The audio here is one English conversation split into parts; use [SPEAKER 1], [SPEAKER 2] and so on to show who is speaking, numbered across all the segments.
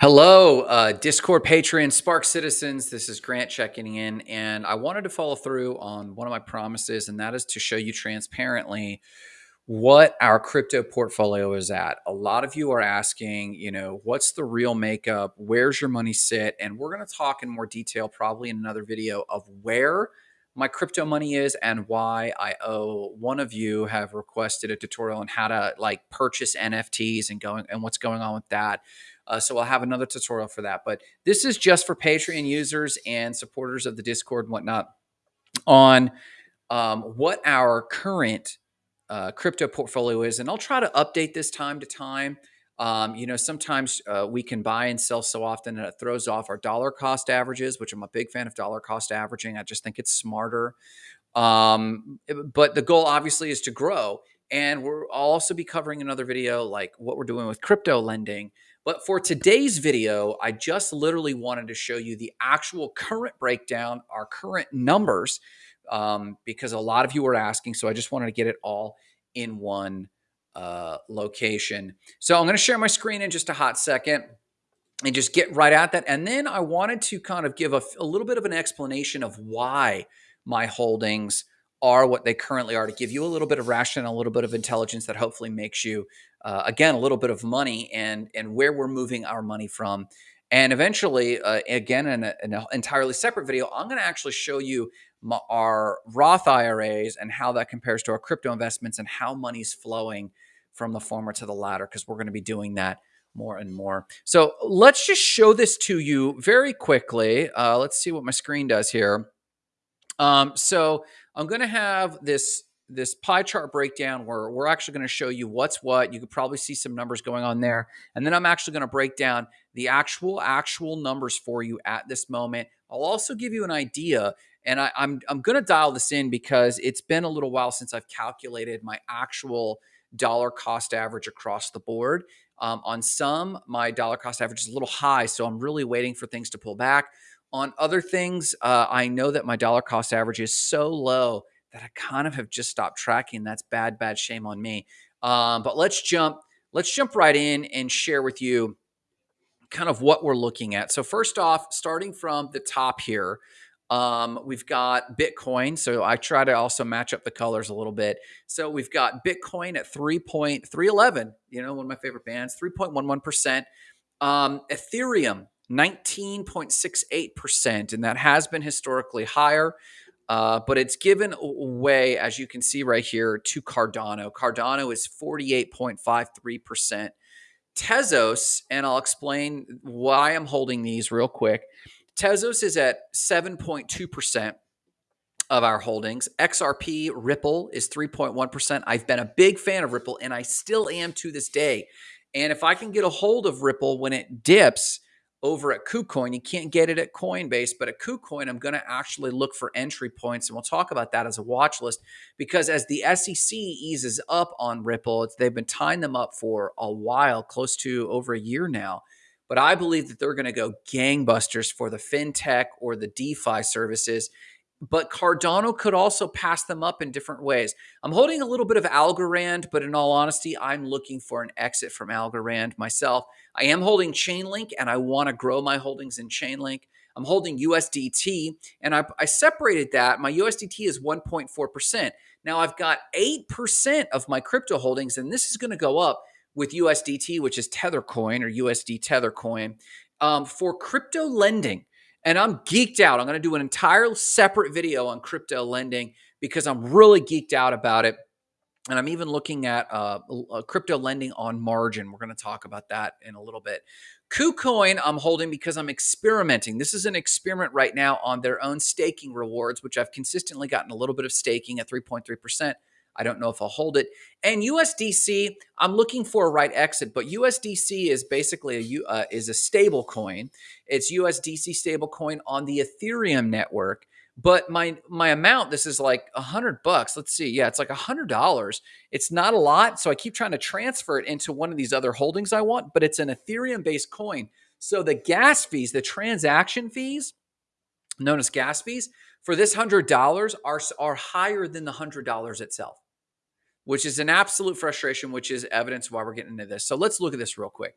[SPEAKER 1] Hello, uh, Discord patrons, Spark citizens. This is Grant checking in, and I wanted to follow through on one of my promises, and that is to show you transparently what our crypto portfolio is at. A lot of you are asking, you know, what's the real makeup? Where's your money sit? And we're going to talk in more detail, probably in another video, of where my crypto money is and why I owe one of you have requested a tutorial on how to like purchase NFTs and going and what's going on with that. Uh, so I'll have another tutorial for that. But this is just for Patreon users and supporters of the Discord and whatnot on um, what our current uh, crypto portfolio is. And I'll try to update this time to time. Um, you know, sometimes uh, we can buy and sell so often and it throws off our dollar cost averages, which I'm a big fan of dollar cost averaging. I just think it's smarter. Um, but the goal obviously is to grow. And we'll also be covering another video like what we're doing with crypto lending. But for today's video, I just literally wanted to show you the actual current breakdown, our current numbers, um, because a lot of you were asking. So I just wanted to get it all in one uh, location. So I'm going to share my screen in just a hot second and just get right at that. And then I wanted to kind of give a, a little bit of an explanation of why my holdings are what they currently are to give you a little bit of rationale, a little bit of intelligence that hopefully makes you, uh, again, a little bit of money and and where we're moving our money from. And eventually, uh, again, in, an entirely separate video, I'm going to actually show you my, our Roth IRAs and how that compares to our crypto investments and how money's flowing from the former to the latter, because we're going to be doing that more and more. So let's just show this to you very quickly. Uh, let's see what my screen does here. Um, so I'm going to have this this pie chart breakdown where we're actually going to show you what's what. You could probably see some numbers going on there. And then I'm actually going to break down the actual actual numbers for you at this moment. I'll also give you an idea and I, am I'm, I'm going to dial this in because it's been a little while since I've calculated my actual dollar cost average across the board. Um, on some, my dollar cost average is a little high, so I'm really waiting for things to pull back. On other things, uh, I know that my dollar cost average is so low that I kind of have just stopped tracking. That's bad, bad shame on me. Um, but let's jump, let's jump right in and share with you kind of what we're looking at. So first off, starting from the top here, um, we've got Bitcoin. So I try to also match up the colors a little bit. So we've got Bitcoin at 3.311, you know, one of my favorite bands, 3.11%. Um, Ethereum, 19.68%. And that has been historically higher. Uh, but it's given away, as you can see right here, to Cardano. Cardano is 48.53%. Tezos, and I'll explain why I'm holding these real quick. Tezos is at 7.2% of our holdings. XRP Ripple is 3.1%. I've been a big fan of Ripple and I still am to this day. And if I can get a hold of Ripple when it dips over at KuCoin, you can't get it at Coinbase, but at KuCoin, I'm going to actually look for entry points. And we'll talk about that as a watch list because as the SEC eases up on Ripple, they've been tying them up for a while, close to over a year now. But I believe that they're going to go gangbusters for the fintech or the DeFi services. But Cardano could also pass them up in different ways. I'm holding a little bit of Algorand, but in all honesty, I'm looking for an exit from Algorand myself. I am holding Chainlink and I want to grow my holdings in Chainlink. I'm holding USDT and I, I separated that. My USDT is 1.4%. Now I've got 8% of my crypto holdings, and this is going to go up with USDT, which is Tether Coin or USD Tethercoin, um, for crypto lending. And I'm geeked out. I'm going to do an entire separate video on crypto lending because I'm really geeked out about it. And I'm even looking at uh, crypto lending on margin. We're going to talk about that in a little bit. KuCoin, I'm holding because I'm experimenting. This is an experiment right now on their own staking rewards, which I've consistently gotten a little bit of staking at 3.3%. I don't know if I'll hold it. And USDC, I'm looking for a right exit, but USDC is basically a uh, is a stable coin. It's USDC stable coin on the Ethereum network. But my my amount, this is like a hundred bucks. Let's see. Yeah, it's like a hundred dollars. It's not a lot. So I keep trying to transfer it into one of these other holdings I want, but it's an Ethereum based coin. So the gas fees, the transaction fees, known as gas fees, for this hundred dollars are are higher than the hundred dollars itself which is an absolute frustration, which is evidence why we're getting into this. So let's look at this real quick.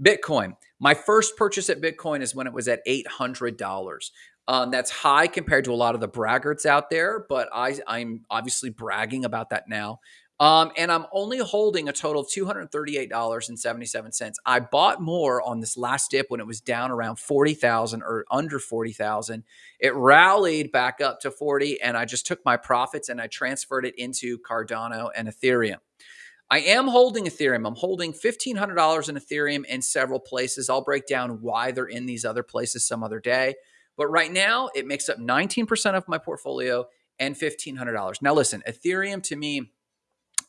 [SPEAKER 1] Bitcoin, My first purchase at Bitcoin is when it was at $800. Um, that's high compared to a lot of the braggarts out there, but I, I'm obviously bragging about that now. Um, and I'm only holding a total of $238.77. I bought more on this last dip when it was down around 40,000 or under 40,000. It rallied back up to 40 and I just took my profits and I transferred it into Cardano and Ethereum. I am holding Ethereum. I'm holding $1,500 in Ethereum in several places. I'll break down why they're in these other places some other day. But right now, it makes up 19% of my portfolio and $1,500. Now, listen, Ethereum to me,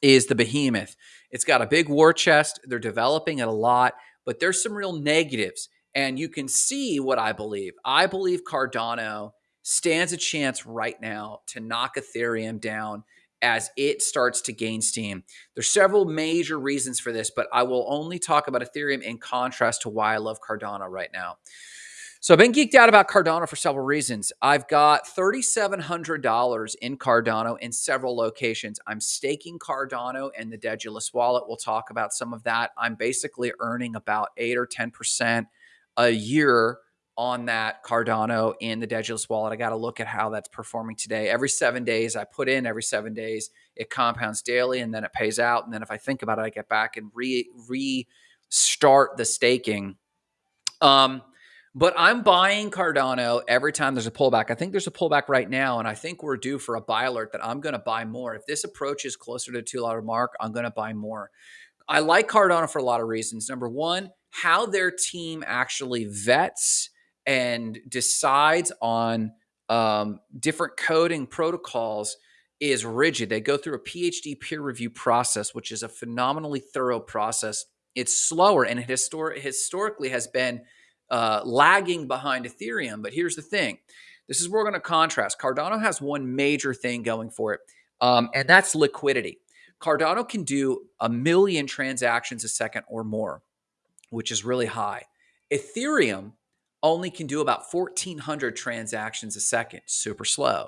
[SPEAKER 1] is the behemoth. It's got a big war chest. They're developing it a lot, but there's some real negatives. And you can see what I believe. I believe Cardano stands a chance right now to knock Ethereum down as it starts to gain steam. There's several major reasons for this, but I will only talk about Ethereum in contrast to why I love Cardano right now. So I've been geeked out about Cardano for several reasons. I've got $3,700 in Cardano in several locations. I'm staking Cardano in the Daedalus wallet. We'll talk about some of that. I'm basically earning about 8 or 10% a year on that Cardano in the Daedalus wallet. I got to look at how that's performing today. Every seven days, I put in every seven days, it compounds daily and then it pays out. And then if I think about it, I get back and re restart the staking. Um, but I'm buying Cardano every time there's a pullback. I think there's a pullback right now, and I think we're due for a buy alert that I'm going to buy more. If this approach is closer to two dollar mark, I'm going to buy more. I like Cardano for a lot of reasons. Number one, how their team actually vets and decides on um, different coding protocols is rigid. They go through a PhD peer review process, which is a phenomenally thorough process. It's slower and it histor- historically has been uh, lagging behind Ethereum. But here's the thing this is where we're going to contrast. Cardano has one major thing going for it, um, and that's liquidity. Cardano can do a million transactions a second or more, which is really high. Ethereum only can do about 1,400 transactions a second, super slow.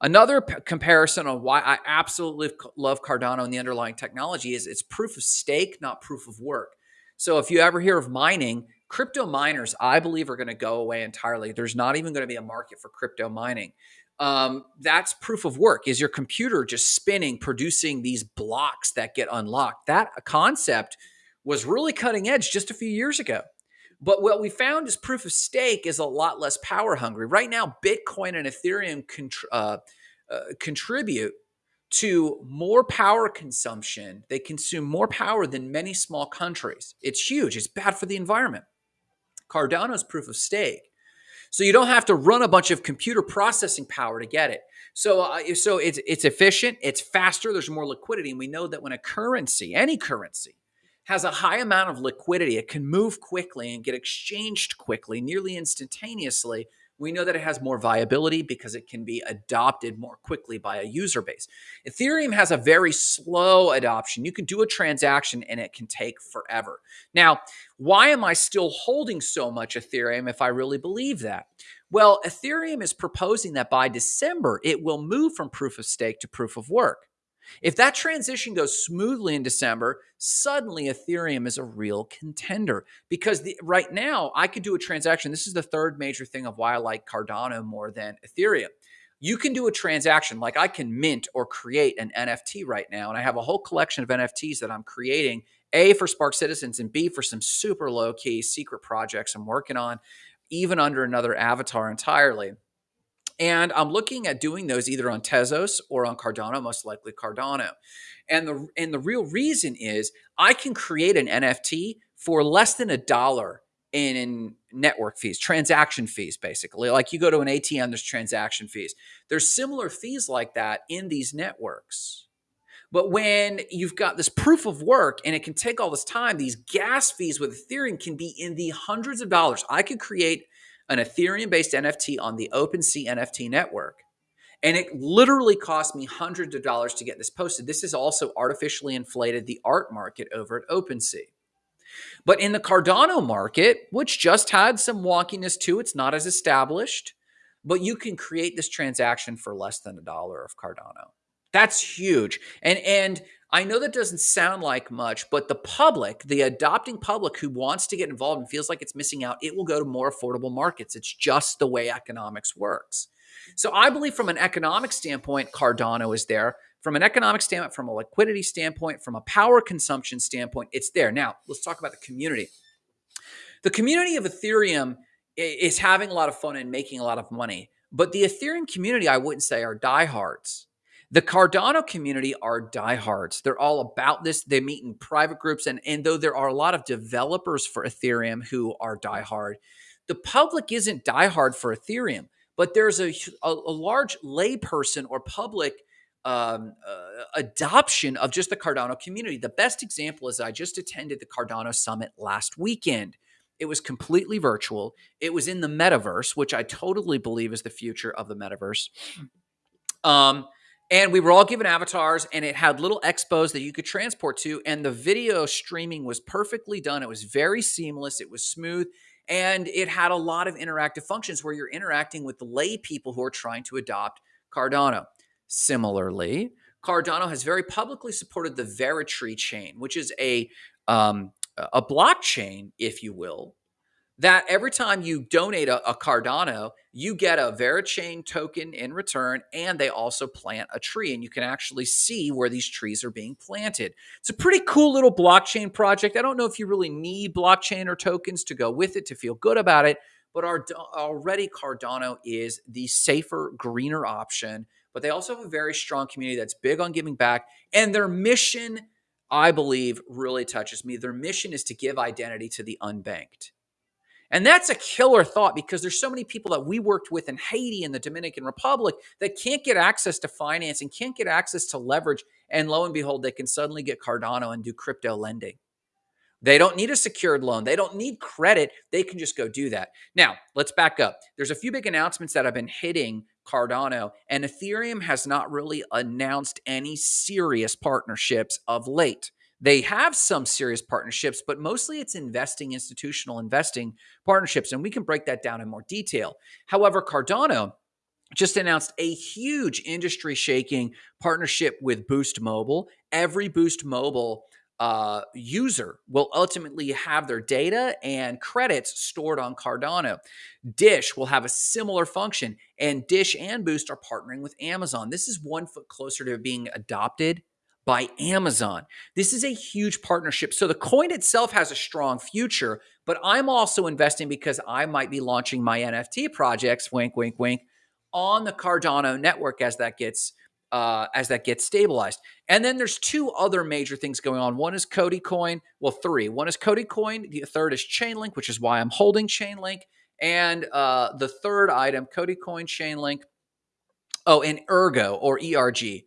[SPEAKER 1] Another comparison on why I absolutely love Cardano and the underlying technology is it's proof of stake, not proof of work. So if you ever hear of mining, crypto miners, I believe, are going to go away entirely. There's not even going to be a market for crypto mining. Um, that's proof of work. Is your computer just spinning, producing these blocks that get unlocked? That concept was really cutting edge just a few years ago. But what we found is proof of stake is a lot less power hungry. Right now, Bitcoin and Ethereum uh, uh, contribute to more power consumption. They consume more power than many small countries. It's huge. It's bad for the environment. Cardano's proof of stake. So you don't have to run a bunch of computer processing power to get it. So, uh, so it's it's efficient, it's faster, there's more liquidity, and we know that when a currency, any currency, has a high amount of liquidity, it can move quickly and get exchanged quickly, nearly instantaneously we know that it has more viability because it can be adopted more quickly by a user base. Ethereum has a very slow adoption. You can do a transaction and it can take forever. Now, why am I still holding so much Ethereum if I really believe that? Well, Ethereum is proposing that by December, it will move from proof of stake to proof of work. If that transition goes smoothly in December, suddenly Ethereum is a real contender because the, right now I could do a transaction. This is the third major thing of why I like Cardano more than Ethereum. You can do a transaction like I can mint or create an NFT right now. And I have a whole collection of NFTs that I'm creating A for Spark Citizens and B for some super low key secret projects I'm working on, even under another avatar entirely. And I'm looking at doing those either on Tezos or on Cardano, most likely Cardano. And the and the real reason is I can create an NFT for less than a dollar in, in network fees, transaction fees, basically. Like you go to an ATM, there's transaction fees. There's similar fees like that in these networks. But when you've got this proof of work and it can take all this time, these gas fees with Ethereum can be in the hundreds of dollars. I could create an Ethereum based NFT on the OpenSea NFT network. And it literally cost me hundreds of dollars to get this posted. This has also artificially inflated the art market over at OpenSea. But in the Cardano market, which just had some wonkiness to it's not as established, but you can create this transaction for less than a dollar of Cardano. That's huge. And and I know that doesn't sound like much, but the public, the adopting public who wants to get involved and feels like it's missing out, it will go to more affordable markets. It's just the way economics works. So I believe from an economic standpoint, Cardano is there. From an economic standpoint, from a liquidity standpoint, from a power consumption standpoint, it's there. Now, let's talk about the community. The community of Ethereum is having a lot of fun and making a lot of money. But the Ethereum community, I wouldn't say are diehards. The Cardano community are diehards. They're all about this. They meet in private groups. And, and though there are a lot of developers for Ethereum who are diehard, the public isn't diehard for Ethereum, but there's a, a, a large layperson or public um, uh, adoption of just the Cardano community. The best example is I just attended the Cardano Summit last weekend. It was completely virtual. It was in the metaverse, which I totally believe is the future of the metaverse. Um, and we were all given avatars, and it had little expos that you could transport to. And the video streaming was perfectly done. It was very seamless. It was smooth. And it had a lot of interactive functions where you're interacting with the lay people who are trying to adopt Cardano. Similarly, Cardano has very publicly supported the Veritree chain, which is a um, a blockchain, if you will, that every time you donate a, a, Cardano, you get a Verichain token in return, and they also plant a tree, and you can actually see where these trees are being planted. It's a pretty cool little blockchain project. I don't know if you really need blockchain or tokens to go with it to feel good about it, but our, already Cardano is the safer, greener option. But they also have a very strong community that's big on giving back, and their mission I believe really touches me. Their mission is to give identity to the unbanked. And that's a killer thought because there's so many people that we worked with in Haiti and the Dominican Republic that can't get access to financing, can't get access to leverage. And lo and behold, they can suddenly get Cardano and do crypto lending. They don't need a secured loan. They don't need credit. They can just go do that. Now, let's back up. There's a few big announcements that have been hitting Cardano, and Ethereum has not really announced any serious partnerships of late. They have some serious partnerships, but mostly it's investing, institutional investing partnerships, and we can break that down in more detail. However, Cardano just announced a huge industry shaking partnership with Boost Mobile. Every Boost Mobile uh, user will ultimately have their data and credits stored on Cardano. Dish will have a similar function, and Dish and Boost are partnering with Amazon. This is one foot closer to being adopted by Amazon. This is a huge partnership. So the coin itself has a strong future, but I'm also investing because I might be launching my NFT projects, wink, wink, wink, on the Cardano network as that gets uh, as that gets stabilized. And then there's two other major things going on. One is Cody Coin. Well, three. One is Cody Coin. The third is Chainlink, which is why I'm holding Chainlink. And uh, the third item, Cody Coin, Chainlink. Oh, and Ergo or ERG.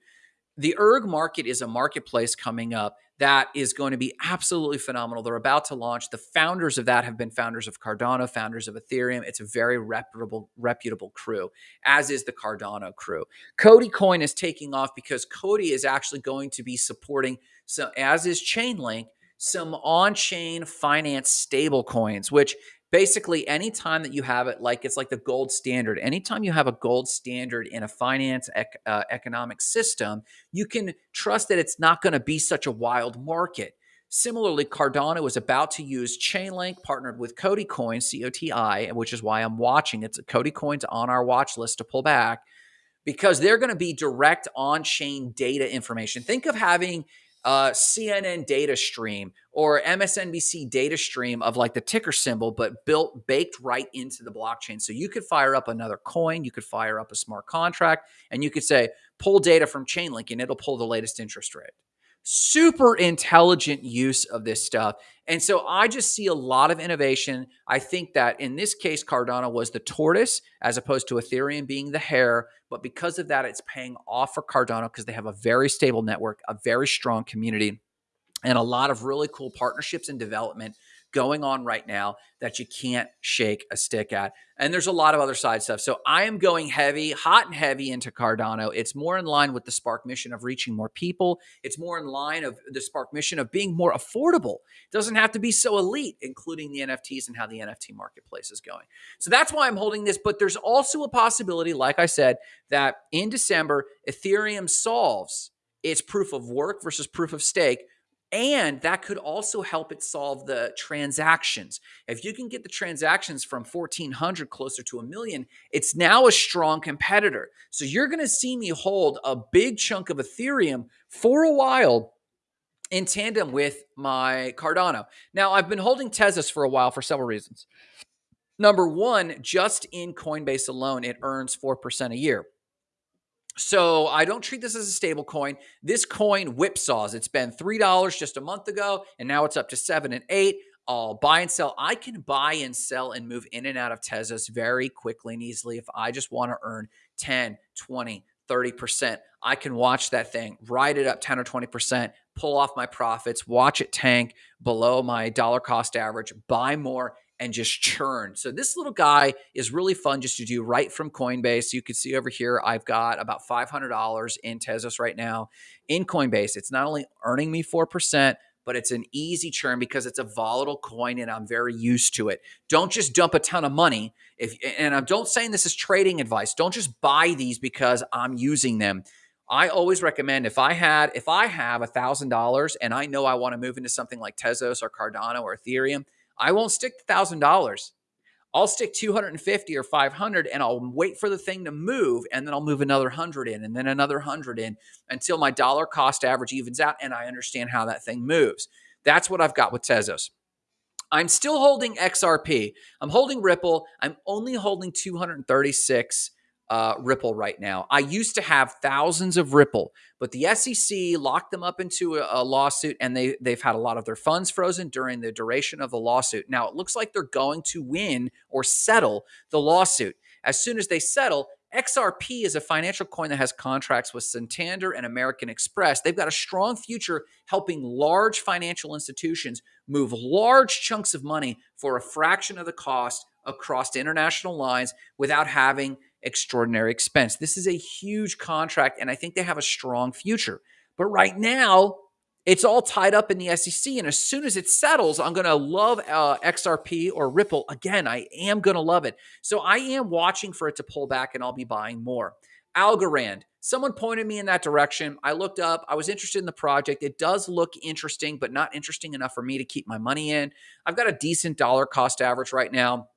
[SPEAKER 1] The ERG market is a marketplace coming up that is going to be absolutely phenomenal. They're about to launch. The founders of that have been founders of Cardano, founders of Ethereum. It's a very reputable, reputable crew, as is the Cardano crew. Cody Coin is taking off because Cody is actually going to be supporting, so as is Chainlink, some on-chain finance stable coins, which basically anytime that you have it like it's like the gold standard. Anytime you have a gold standard in a finance ec- uh, economic system you can trust that it's not going to be such a wild market. Similarly cardano is about to use chainlink partnered with cody coin coti which is why i'm watching. It's cody coins on our watch list to pull back because they're going to be direct on-chain data information. Think of having uh, CNN data stream or MSNBC data stream of like the ticker symbol, but built, baked right into the blockchain. So you could fire up another coin, you could fire up a smart contract, and you could say, pull data from Chainlink and it'll pull the latest interest rate super intelligent use of this stuff. And so I just see a lot of innovation. I think that in this case, Cardano was the tortoise as opposed to Ethereum being the hare. But because of that, it's paying off for Cardano because they have a very stable network, a very strong community, and a lot of really cool partnerships and development going on right now that you can't shake a stick at. And there's a lot of other side stuff. So I am going heavy, hot and heavy into Cardano. It's more in line with the Spark mission of reaching more people. It's more in line of the Spark mission of being more affordable. It doesn't have to be so elite, including the NFTs and how the NFT marketplace is going. So that's why I'm holding this. But there's also a possibility, like I said, that in December, Ethereum solves its proof of work versus proof of stake and that could also help it solve the transactions. If you can get the transactions from 1400 closer to a million, it's now a strong competitor. So you're going to see me hold a big chunk of Ethereum for a while in tandem with my Cardano. Now, I've been holding Tezos for a while for several reasons. Number one, just in Coinbase alone, it earns 4% a year. So I don't treat this as a stable coin. This coin whipsaws. It's been $3 just a month ago, and now it's up to 7 and 8. I'll buy and sell. I can buy and sell and move in and out of Tezos very quickly and easily if I just want to earn 10, 20, 30%. I can watch that thing, ride it up 10 or 20%, pull off my profits, watch it tank below my dollar cost average, buy more, and just churn. So this little guy is really fun just to do right from Coinbase. You can see over here, I've got about $500 in Tezos right now in Coinbase. It's not only earning me 4%, but it's an easy churn because it's a volatile coin and I'm very used to it. Don't just dump a ton of money. If and I'm don't saying this is trading advice. Don't just buy these because I'm using them. I always recommend if I had if I have a thousand dollars and I know I want to move into something like Tezos or Cardano or Ethereum, I won't stick to thousand dollars. I'll stick 250 or 500 and I'll wait for the thing to move and then I'll move another 100 in and then another 100 in until my dollar cost average evens out and I understand how that thing moves. That's what I've got with Tezos. I'm still holding XRP. I'm holding Ripple. I'm only holding 236 uh, Ripple right now. I used to have thousands of Ripple, but the SEC locked them up into a, a, lawsuit and they, they've had a lot of their funds frozen during the duration of the lawsuit. Now, it looks like they're going to win or settle the lawsuit. As soon as they settle, XRP is a financial coin that has contracts with Santander and American Express. They've got a strong future helping large financial institutions move large chunks of money for a fraction of the cost across international lines without having extraordinary expense. This is a huge contract, and I think they have a strong future. But right now, it's all tied up in the SEC. And as soon as it settles, I'm going to love uh, XRP or Ripple. Again, I am going to love it. So I am watching for it to pull back and I'll be buying more. Algorand, someone pointed me in that direction. I looked up, I was interested in the project. It does look interesting, but not interesting enough for me to keep my money in. I've got a decent dollar cost average right now.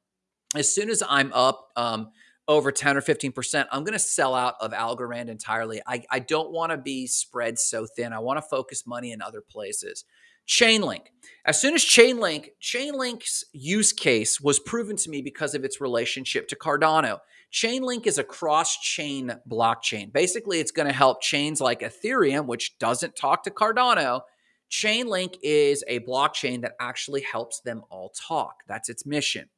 [SPEAKER 1] As soon as I'm up, um, over 10 or 15%, I'm going to sell out of Algorand entirely. I, I don't want to be spread so thin. I want to focus money in other places. Chainlink. As soon as Chainlink, Chainlink's use case was proven to me because of its relationship to Cardano. Chainlink is a cross-chain blockchain. Basically, it's going to help chains like Ethereum, which doesn't talk to Cardano. Chainlink is a blockchain that actually helps them all talk. That's its mission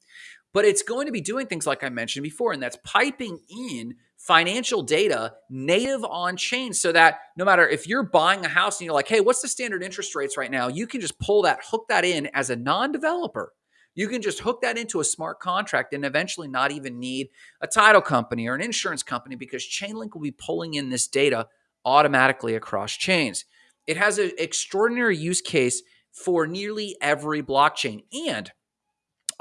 [SPEAKER 1] but it's going to be doing things like I mentioned before, and that's piping in financial data native on chain so that no matter if you're buying a house and you're like, hey, what's the standard interest rates right now? You can just pull that, hook that in as a non developer. You can just hook that into a smart contract and eventually not even need a title company or an insurance company because Chainlink will be pulling in this data automatically across chains. It has an extraordinary use case for nearly every blockchain. And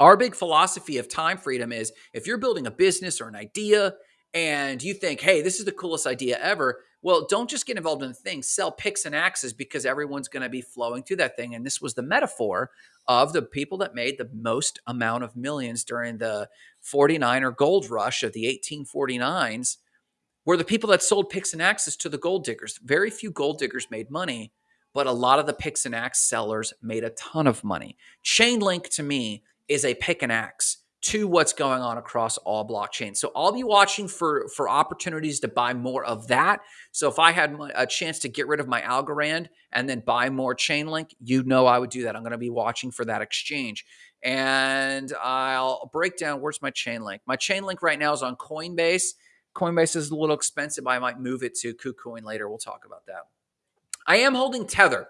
[SPEAKER 1] our big philosophy of time freedom is if you're building a business or an idea and you think, hey, this is the coolest idea ever, well, don't just get involved in the thing. Sell picks and axes because everyone's going to be flowing through that thing. And this was the metaphor of the people that made the most amount of millions during the 49er gold rush of the 1849s were the people that sold picks and axes to the gold diggers. Very few gold diggers made money, but a lot of the picks and axe sellers made a ton of money. Chainlink to me is a pick and axe to what's going on across all blockchains. So I'll be watching for for opportunities to buy more of that. So if I had a chance to get rid of my Algorand and then buy more Chainlink, you know I would do that. I'm going to be watching for that exchange. And I'll break down where's my Chainlink. My Chainlink right now is on Coinbase. Coinbase is a little expensive. I might move it to KuCoin later. We'll talk about that. I am holding Tether.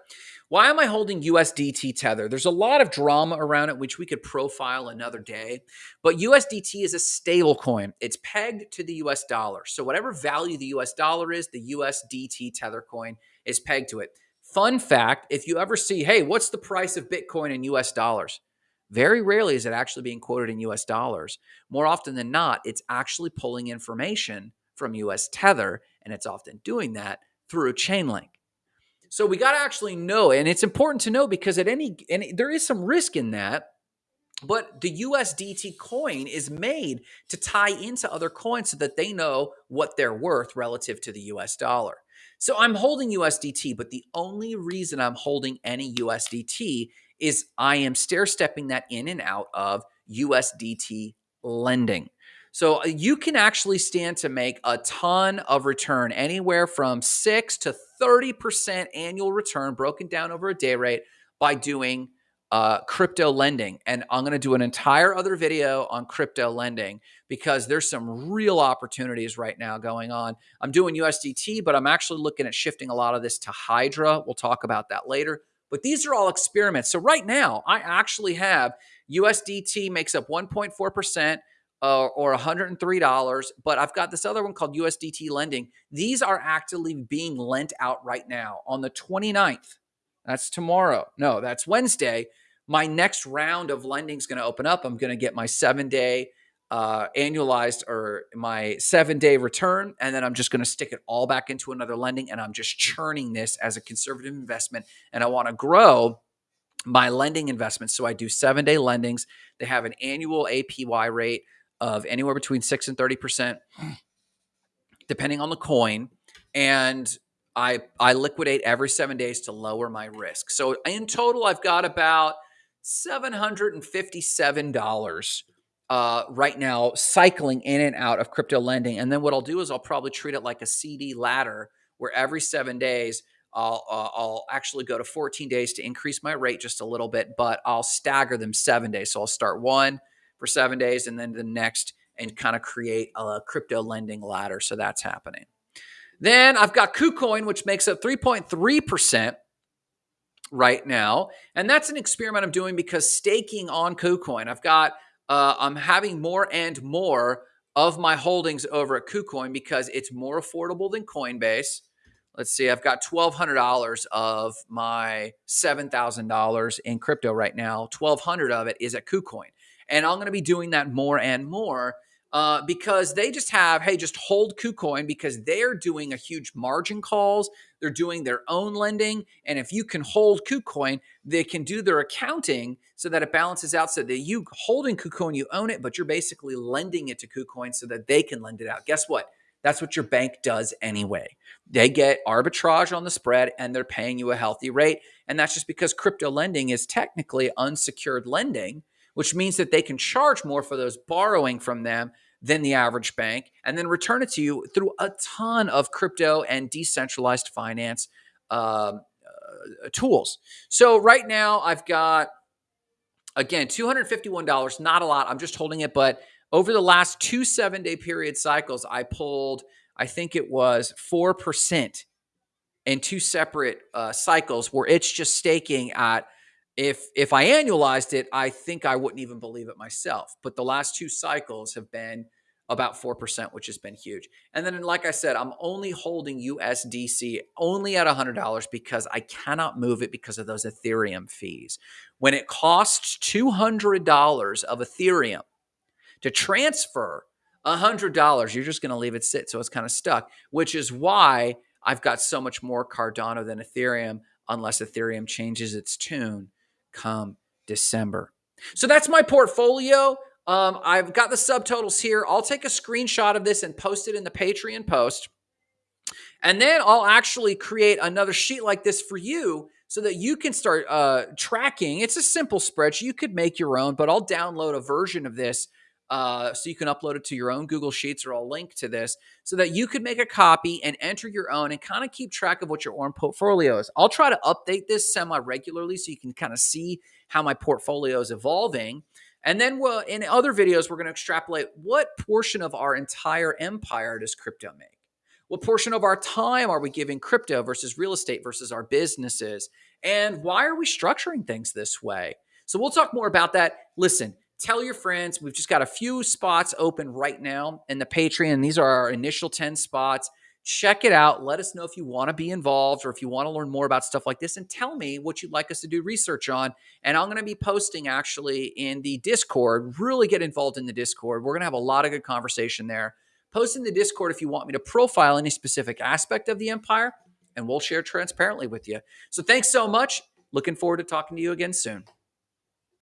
[SPEAKER 1] Why am I holding USDT Tether? There's a lot of drama around it, which we could profile another day. But USDT is a stable coin. It's pegged to the US dollar. So whatever value the US dollar is, the USDT Tether coin is pegged to it. Fun fact if you ever see, hey, what's the price of Bitcoin in US dollars? Very rarely is it actually being quoted in US dollars. More often than not, it's actually pulling information from US Tether, and it's often doing that through Chainlink. So we got to actually know, and it's important to know because at any and there is some risk in that. But the USDT coin is made to tie into other coins so that they know what they're worth relative to the US dollar. So I'm holding USDT, but the only reason I'm holding any USDT is I am stair stepping that in and out of USDT lending. So uh, you can actually stand to make a ton of return, anywhere from 6 to 30% annual return broken down over a day rate by doing uh, crypto lending. And I'm going to do an entire other video on crypto lending because there's some real opportunities right now going on. I'm doing USDT, but I'm actually looking at shifting a lot of this to Hydra. We'll talk about that later. But these are all experiments. So right now, I actually have USDT makes up 1.4% uh, or $103. But I've got this other one called USDT lending. These are actively being lent out right now on the 29th. That's tomorrow. No, that's Wednesday. My next round of lending is going to open up. I'm going to get my seven day uh, annualized or my seven day return. And then I'm just going to stick it all back into another lending. And I'm just churning this as a conservative investment. And I want to grow my lending investments. So I do seven day lendings. They have an annual APY rate of anywhere between 6 and 30% depending on the coin and I I liquidate every 7 days to lower my risk. So in total I've got about $757 uh, right now cycling in and out of crypto lending. And then what I'll do is I'll probably treat it like a CD ladder where every 7 days I'll, uh, I'll actually go to 14 days to increase my rate just a little bit, but I'll stagger them seven days. So I'll start one, for seven days and then the next and kind of create a crypto lending ladder. So that's happening. Then I've got KuCoin, which makes up 3.3% right now. And that's an experiment I'm doing because staking on KuCoin, I've got, uh, I'm having more and more of my holdings over at KuCoin because it's more affordable than Coinbase. Let's see, I've got $1,200 of my $7,000 in crypto right now. 1200 of it is at KuCoin. And I'm going to be doing that more and more uh, because they just have, hey, just hold KuCoin because they're doing a huge margin calls. They're doing their own lending. And if you can hold KuCoin, they can do their accounting so that it balances out so that you holding KuCoin, you own it, but you're basically lending it to KuCoin so that they can lend it out. Guess what? That's what your bank does anyway. They get arbitrage on the spread and they're paying you a healthy rate. And that's just because crypto lending is technically unsecured lending which means that they can charge more for those borrowing from them than the average bank and then return it to you through a ton of crypto and decentralized finance uh, uh, tools. So right now I've got again $251, not a lot. I'm just holding it, but over the last two seven day period cycles, I pulled, I think it was 4% in two separate uh, cycles where it's just staking at if if I annualized it, I think I wouldn't even believe it myself. But the last two cycles have been about 4%, which has been huge. And then, like I said, I'm only holding USDC only at $100 because I cannot move it because of those Ethereum fees. When it costs $200 of Ethereum to transfer $100, you're just going to leave it sit. So it's kind of stuck, which is why I've got so much more Cardano than Ethereum, unless Ethereum changes its tune come December. So that's my portfolio. Um, I've got the subtotals here. I'll take a screenshot of this and post it in the Patreon post. And then I'll actually create another sheet like this for you so that you can start uh, tracking. It's a simple spreadsheet. You could make your own, but I'll download a version of this uh, so you can upload it to your own Google Sheets or I'll link to this so that you could make a copy and enter your own and kind of keep track of what your own portfolio is. I'll try to update this semi regularly so you can kind of see how my portfolio is evolving. And then we'll, in other videos, we're going to extrapolate what portion of our entire empire does crypto make? What portion of our time are we giving crypto versus real estate versus our businesses? And why are we structuring things this way? So we'll talk more about that. Listen, tell your friends. We've just got a few spots open right now in the Patreon. These are our initial 10 spots. Check it out. Let us know if you want to be involved or if you want to learn more about stuff like this and tell me what you'd like us to do research on. And I'm going to be posting actually in the Discord. Really get involved in the Discord. We're going to have a lot of good conversation there. Post in the Discord if you want me to profile any specific aspect of the empire, and we'll share transparently with you. So thanks so much. Looking forward to talking to you again soon.